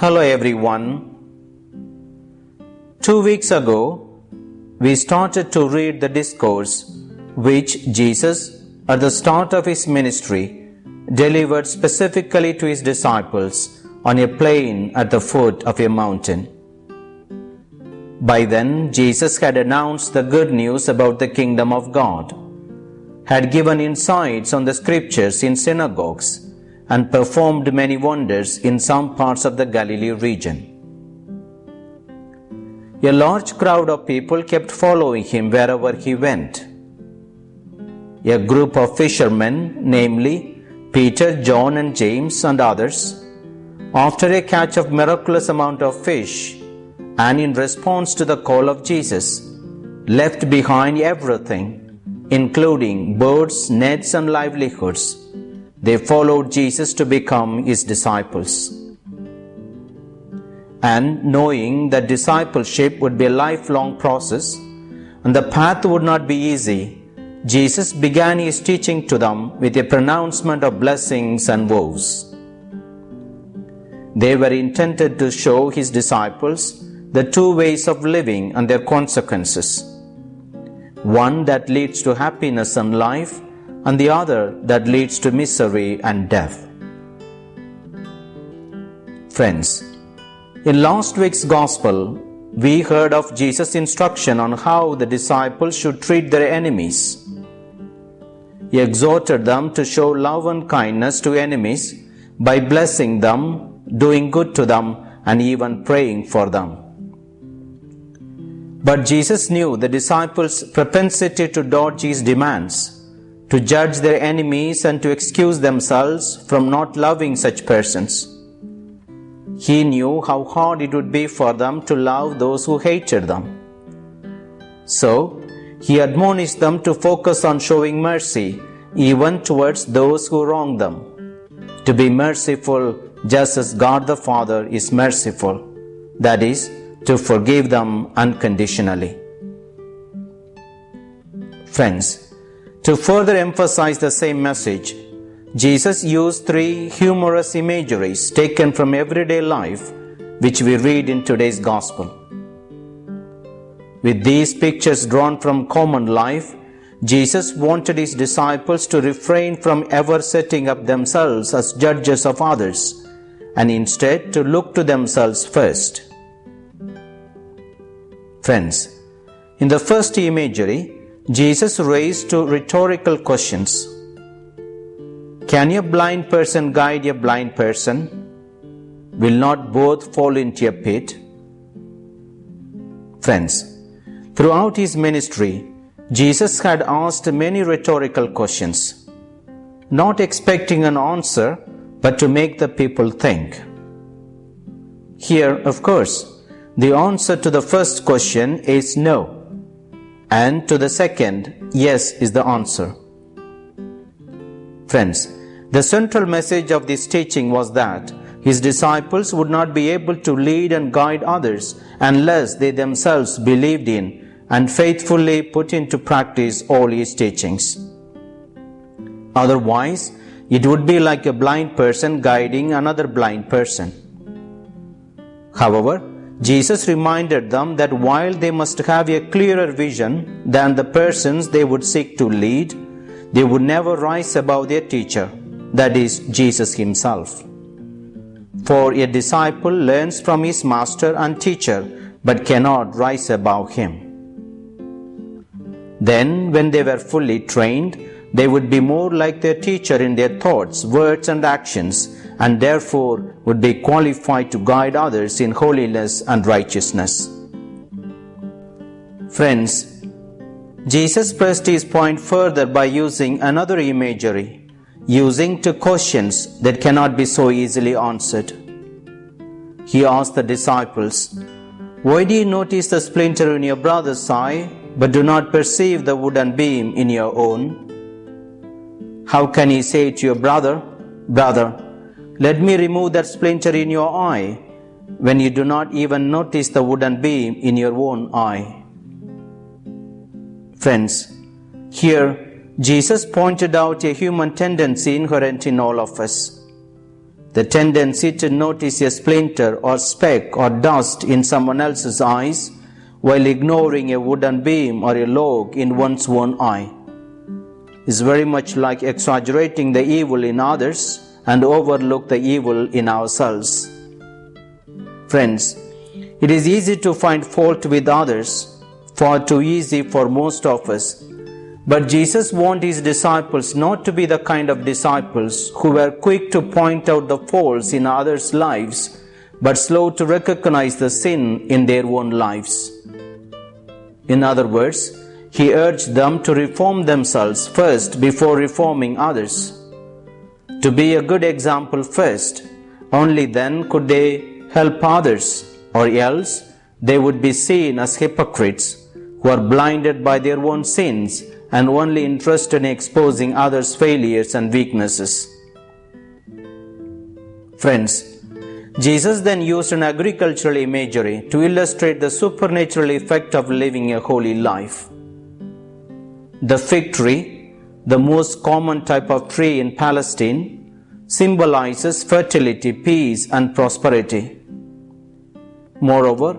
Hello everyone. Two weeks ago, we started to read the discourse which Jesus, at the start of his ministry, delivered specifically to his disciples on a plain at the foot of a mountain. By then, Jesus had announced the good news about the kingdom of God, had given insights on the scriptures in synagogues, and performed many wonders in some parts of the Galilee region. A large crowd of people kept following him wherever he went. A group of fishermen, namely Peter, John, and James, and others, after a catch of miraculous amount of fish, and in response to the call of Jesus, left behind everything, including boats, nets, and livelihoods. They followed Jesus to become his disciples. And knowing that discipleship would be a lifelong process and the path would not be easy, Jesus began his teaching to them with a pronouncement of blessings and woes. They were intended to show his disciples the two ways of living and their consequences one that leads to happiness and life, and the other that leads to misery and death. Friends, in last week's Gospel, we heard of Jesus' instruction on how the disciples should treat their enemies. He exhorted them to show love and kindness to enemies by blessing them, doing good to them, and even praying for them. But Jesus knew the disciples' propensity to dodge his demands, to judge their enemies, and to excuse themselves from not loving such persons. He knew how hard it would be for them to love those who hated them. So, he admonished them to focus on showing mercy even towards those who wrong them, to be merciful just as God the Father is merciful, that is, to forgive them unconditionally. Friends, to further emphasize the same message, Jesus used three humorous imageries taken from everyday life, which we read in today's Gospel. With these pictures drawn from common life, Jesus wanted his disciples to refrain from ever setting up themselves as judges of others and instead to look to themselves first. Friends, in the first imagery, Jesus raised two rhetorical questions. Can a blind person guide a blind person? Will not both fall into a pit? Friends, throughout his ministry, Jesus had asked many rhetorical questions, not expecting an answer, but to make the people think. Here, of course, the answer to the first question is no, and to the second, yes is the answer. Friends, the central message of this teaching was that his disciples would not be able to lead and guide others unless they themselves believed in and faithfully put into practice all his teachings. Otherwise, it would be like a blind person guiding another blind person. However, Jesus reminded them that while they must have a clearer vision than the persons they would seek to lead, they would never rise above their teacher, that is, Jesus Himself. For a disciple learns from his master and teacher, but cannot rise above him. Then, when they were fully trained, they would be more like their teacher in their thoughts, words, and actions, and therefore would be qualified to guide others in holiness and righteousness. Friends, Jesus pressed his point further by using another imagery, using two questions that cannot be so easily answered. He asked the disciples, Why do you notice the splinter in your brother's eye, but do not perceive the wooden beam in your own? How can you say to your brother, Brother, let me remove that splinter in your eye when you do not even notice the wooden beam in your own eye. Friends, here Jesus pointed out a human tendency inherent in all of us the tendency to notice a splinter or speck or dust in someone else's eyes while ignoring a wooden beam or a log in one's own eye is very much like exaggerating the evil in others and overlook the evil in ourselves. Friends, it is easy to find fault with others, far too easy for most of us. But Jesus warned his disciples not to be the kind of disciples who were quick to point out the faults in others' lives, but slow to recognize the sin in their own lives. In other words, he urged them to reform themselves first before reforming others. To be a good example first, only then could they help others, or else they would be seen as hypocrites who are blinded by their own sins and only interested in exposing others' failures and weaknesses. Friends, Jesus then used an agricultural imagery to illustrate the supernatural effect of living a holy life. The fig tree, the most common type of tree in Palestine, symbolizes fertility, peace, and prosperity. Moreover,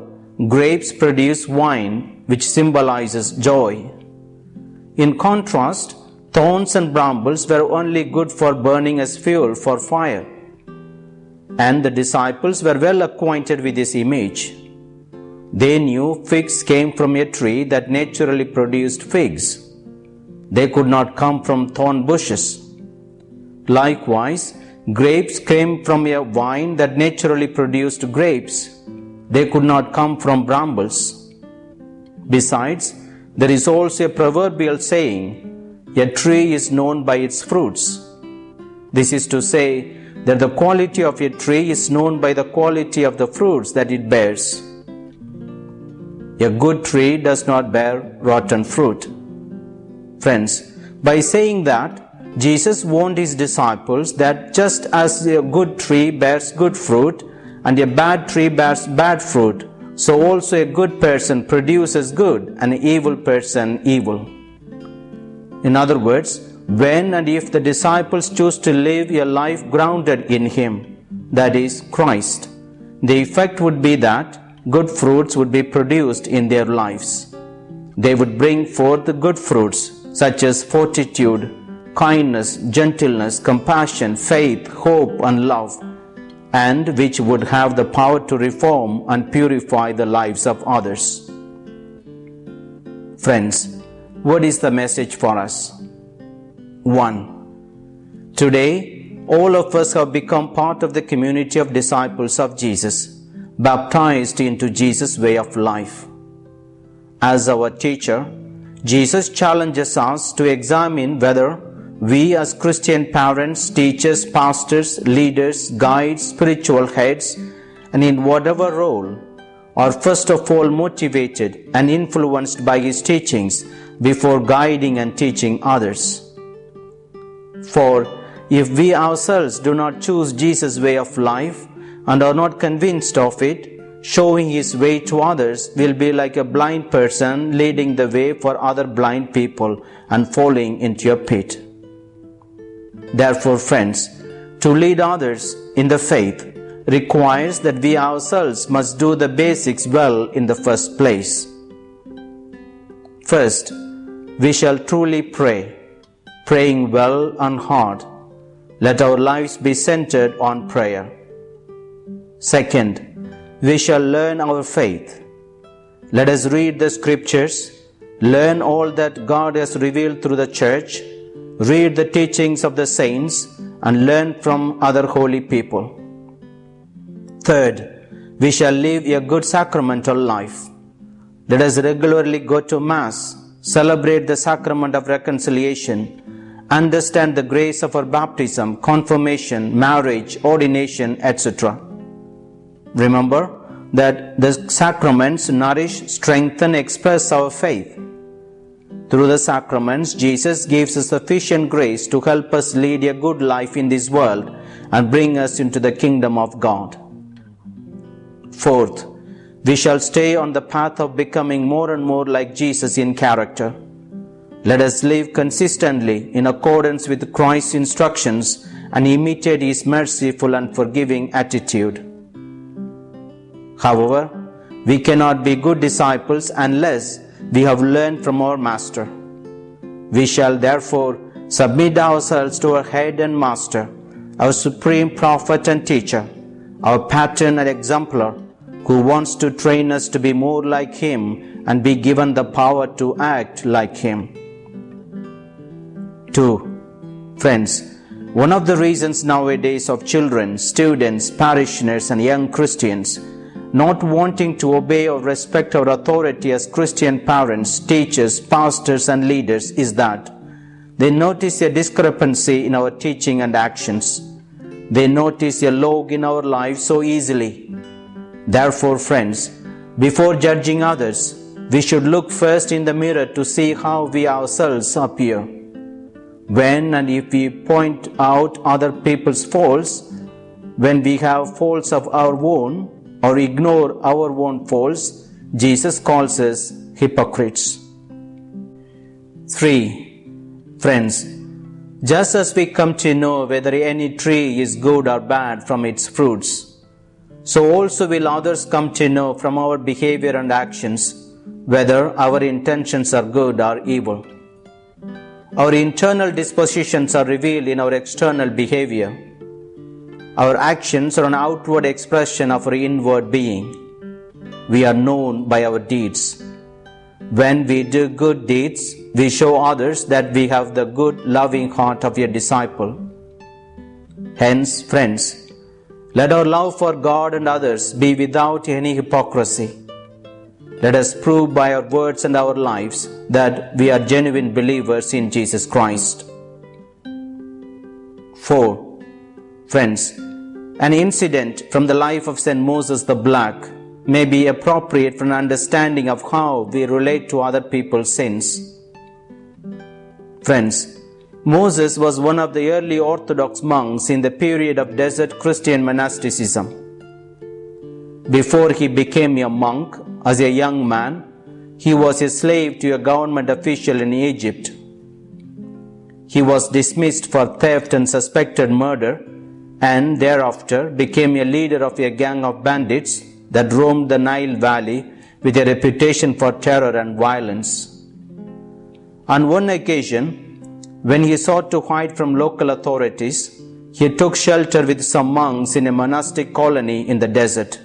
grapes produce wine, which symbolizes joy. In contrast, thorns and brambles were only good for burning as fuel for fire. And the disciples were well acquainted with this image. They knew figs came from a tree that naturally produced figs. They could not come from thorn bushes. Likewise, grapes came from a vine that naturally produced grapes. They could not come from brambles. Besides, there is also a proverbial saying, a tree is known by its fruits. This is to say that the quality of a tree is known by the quality of the fruits that it bears. A good tree does not bear rotten fruit. Friends, by saying that, Jesus warned his disciples that just as a good tree bears good fruit and a bad tree bears bad fruit, so also a good person produces good and an evil person evil. In other words, when and if the disciples choose to live a life grounded in Him, that is, Christ, the effect would be that good fruits would be produced in their lives. They would bring forth the good fruits such as fortitude, kindness, gentleness, compassion, faith, hope, and love, and which would have the power to reform and purify the lives of others. Friends, what is the message for us? 1. Today, all of us have become part of the community of disciples of Jesus, baptized into Jesus' way of life. As our teacher, Jesus challenges us to examine whether we as Christian parents, teachers, pastors, leaders, guides, spiritual heads, and in whatever role, are first of all motivated and influenced by His teachings before guiding and teaching others. For if we ourselves do not choose Jesus' way of life and are not convinced of it, showing his way to others will be like a blind person leading the way for other blind people and falling into a pit. Therefore, friends, to lead others in the faith requires that we ourselves must do the basics well in the first place. First, we shall truly pray, praying well and hard. Let our lives be centered on prayer. Second, we shall learn our faith. Let us read the scriptures, learn all that God has revealed through the church, read the teachings of the saints, and learn from other holy people. Third, we shall live a good sacramental life. Let us regularly go to Mass, celebrate the sacrament of reconciliation, understand the grace of our baptism, confirmation, marriage, ordination, etc. Remember that the sacraments nourish, strengthen, express our faith. Through the sacraments, Jesus gives us sufficient grace to help us lead a good life in this world and bring us into the kingdom of God. Fourth, we shall stay on the path of becoming more and more like Jesus in character. Let us live consistently in accordance with Christ's instructions and imitate his merciful and forgiving attitude. However, we cannot be good disciples unless we have learned from our Master. We shall therefore submit ourselves to our head and master, our supreme prophet and teacher, our pattern and exemplar, who wants to train us to be more like him and be given the power to act like him. 2. Friends, one of the reasons nowadays of children, students, parishioners, and young Christians not wanting to obey or respect our authority as Christian parents, teachers, pastors, and leaders is that they notice a discrepancy in our teaching and actions. They notice a log in our lives so easily. Therefore, friends, before judging others, we should look first in the mirror to see how we ourselves appear. When and if we point out other people's faults, when we have faults of our own, or ignore our own faults, Jesus calls us hypocrites. 3. Friends, just as we come to know whether any tree is good or bad from its fruits, so also will others come to know from our behavior and actions whether our intentions are good or evil. Our internal dispositions are revealed in our external behavior our actions are an outward expression of our inward being. We are known by our deeds. When we do good deeds, we show others that we have the good, loving heart of a disciple. Hence, friends, let our love for God and others be without any hypocrisy. Let us prove by our words and our lives that we are genuine believers in Jesus Christ. 4. Friends, an incident from the life of St. Moses the Black may be appropriate for an understanding of how we relate to other people's sins. Friends, Moses was one of the early Orthodox monks in the period of desert Christian monasticism. Before he became a monk, as a young man, he was a slave to a government official in Egypt. He was dismissed for theft and suspected murder and thereafter became a leader of a gang of bandits that roamed the Nile Valley with a reputation for terror and violence. On one occasion, when he sought to hide from local authorities, he took shelter with some monks in a monastic colony in the desert.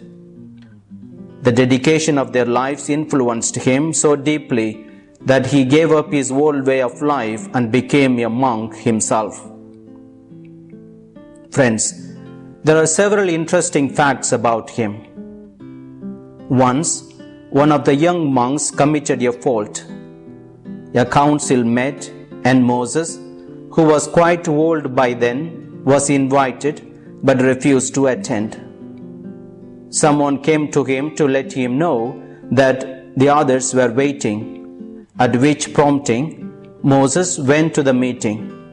The dedication of their lives influenced him so deeply that he gave up his old way of life and became a monk himself. Friends, there are several interesting facts about him. Once, one of the young monks committed a fault. A council met, and Moses, who was quite old by then, was invited but refused to attend. Someone came to him to let him know that the others were waiting, at which prompting, Moses went to the meeting.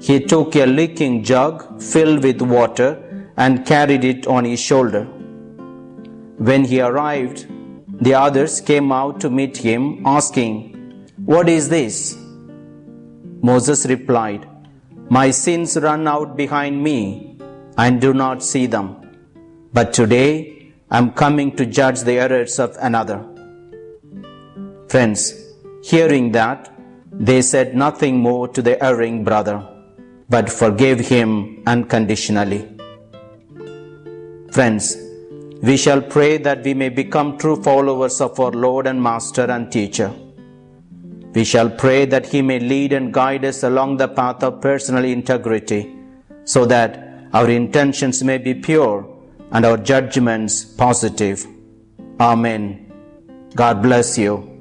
He took a leaking jug filled with water and carried it on his shoulder. When he arrived, the others came out to meet him, asking, What is this? Moses replied, My sins run out behind me and do not see them. But today I am coming to judge the errors of another. Friends, hearing that, they said nothing more to the erring brother but forgave him unconditionally. Friends, we shall pray that we may become true followers of our Lord and Master and Teacher. We shall pray that He may lead and guide us along the path of personal integrity, so that our intentions may be pure and our judgments positive. Amen. God bless you.